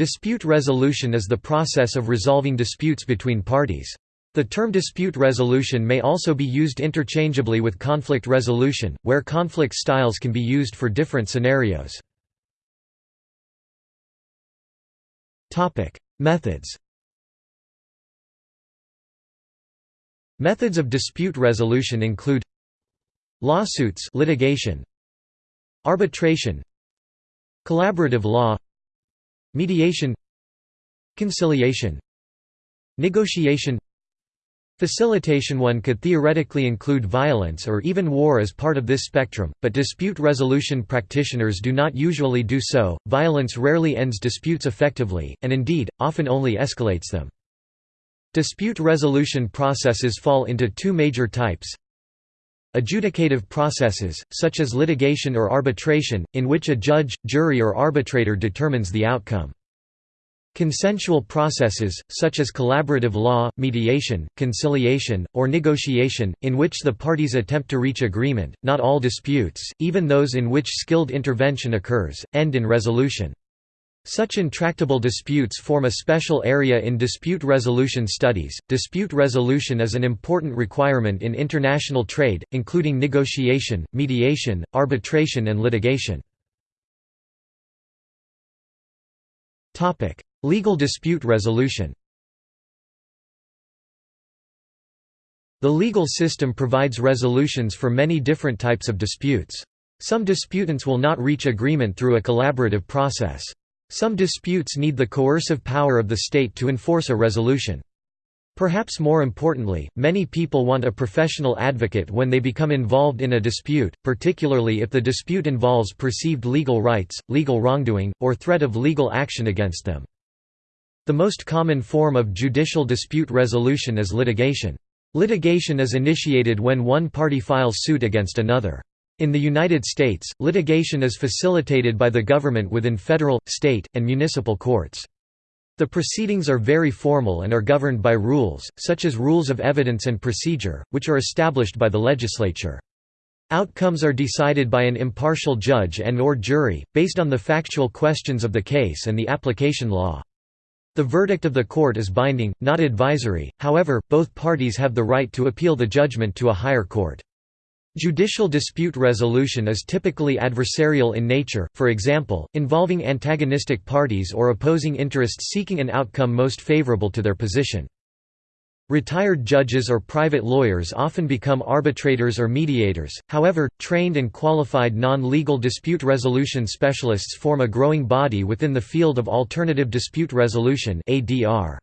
Dispute resolution is the process of resolving disputes between parties. The term dispute resolution may also be used interchangeably with conflict resolution, where conflict styles can be used for different scenarios. Methods Methods of dispute resolution include lawsuits litigation, arbitration, collaborative law, mediation, conciliation, negotiation, Facilitation One could theoretically include violence or even war as part of this spectrum, but dispute resolution practitioners do not usually do so. Violence rarely ends disputes effectively, and indeed, often only escalates them. Dispute resolution processes fall into two major types Adjudicative processes, such as litigation or arbitration, in which a judge, jury or arbitrator determines the outcome. Consensual processes, such as collaborative law, mediation, conciliation, or negotiation, in which the parties attempt to reach agreement, not all disputes, even those in which skilled intervention occurs, end in resolution. Such intractable disputes form a special area in dispute resolution studies. Dispute resolution is an important requirement in international trade, including negotiation, mediation, arbitration, and litigation. Topic: Legal dispute resolution The legal system provides resolutions for many different types of disputes. Some disputants will not reach agreement through a collaborative process. Some disputes need the coercive power of the state to enforce a resolution. Perhaps more importantly, many people want a professional advocate when they become involved in a dispute, particularly if the dispute involves perceived legal rights, legal wrongdoing, or threat of legal action against them. The most common form of judicial dispute resolution is litigation. Litigation is initiated when one party files suit against another. In the United States, litigation is facilitated by the government within federal, state, and municipal courts. The proceedings are very formal and are governed by rules, such as rules of evidence and procedure, which are established by the legislature. Outcomes are decided by an impartial judge and or jury, based on the factual questions of the case and the application law. The verdict of the court is binding, not advisory, however, both parties have the right to appeal the judgment to a higher court. Judicial dispute resolution is typically adversarial in nature, for example, involving antagonistic parties or opposing interests seeking an outcome most favorable to their position. Retired judges or private lawyers often become arbitrators or mediators, however, trained and qualified non-legal dispute resolution specialists form a growing body within the field of alternative dispute resolution ADR.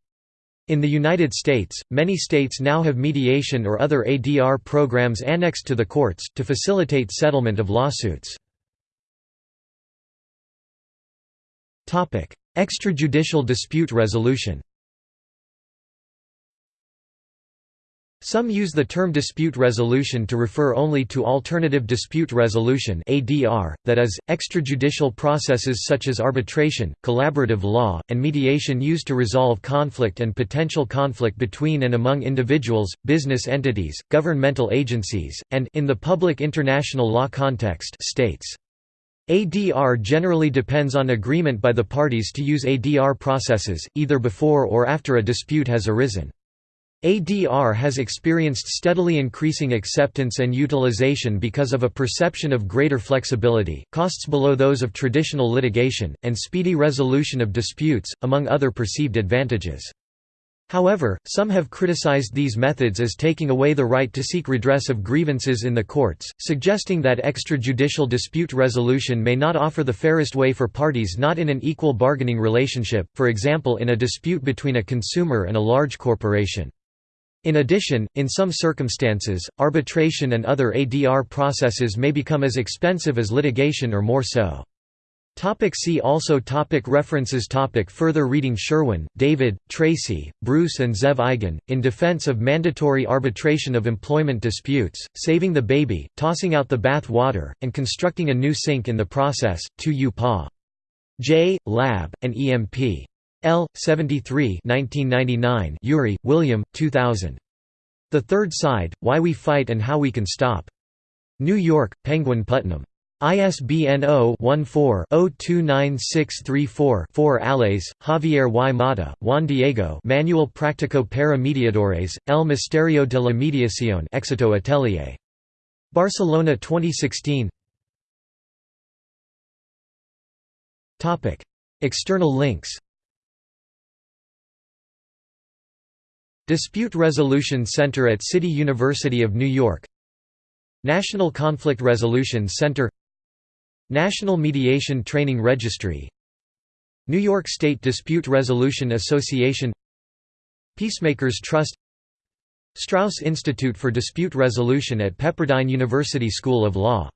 In the United States, many states now have mediation or other ADR programs annexed to the courts, to facilitate settlement of lawsuits. Extrajudicial dispute resolution Some use the term dispute resolution to refer only to alternative dispute resolution (ADR), that is, extrajudicial processes such as arbitration, collaborative law, and mediation used to resolve conflict and potential conflict between and among individuals, business entities, governmental agencies, and in the public international law context, states. ADR generally depends on agreement by the parties to use ADR processes, either before or after a dispute has arisen. ADR has experienced steadily increasing acceptance and utilization because of a perception of greater flexibility, costs below those of traditional litigation, and speedy resolution of disputes, among other perceived advantages. However, some have criticized these methods as taking away the right to seek redress of grievances in the courts, suggesting that extrajudicial dispute resolution may not offer the fairest way for parties not in an equal bargaining relationship, for example in a dispute between a consumer and a large corporation. In addition, in some circumstances, arbitration and other ADR processes may become as expensive as litigation or more so. Topic see also topic References topic Further reading Sherwyn, David, Tracey, Bruce and Zev Eigen, In Defense of Mandatory Arbitration of Employment Disputes, Saving the Baby, Tossing Out the Bath Water, and Constructing a New Sink in the Process, 2 U Pa. J. Lab, and EMP. L. 73 1999 Ury, William, 2000. The Third Side, Why We Fight and How We Can Stop. New York, Penguin Putnam. ISBN 0-14-029634-4 Allais, Javier y Mata, Juan Diego Manual Práctico para Mediadores, El Misterio de la Mediación Éxito Atelier. Barcelona 2016 External links Dispute Resolution Center at City University of New York. National Conflict Resolution Center. National Mediation Training Registry. New York State Dispute Resolution Association. Peacemakers Trust. Strauss Institute for Dispute Resolution at Pepperdine University School of Law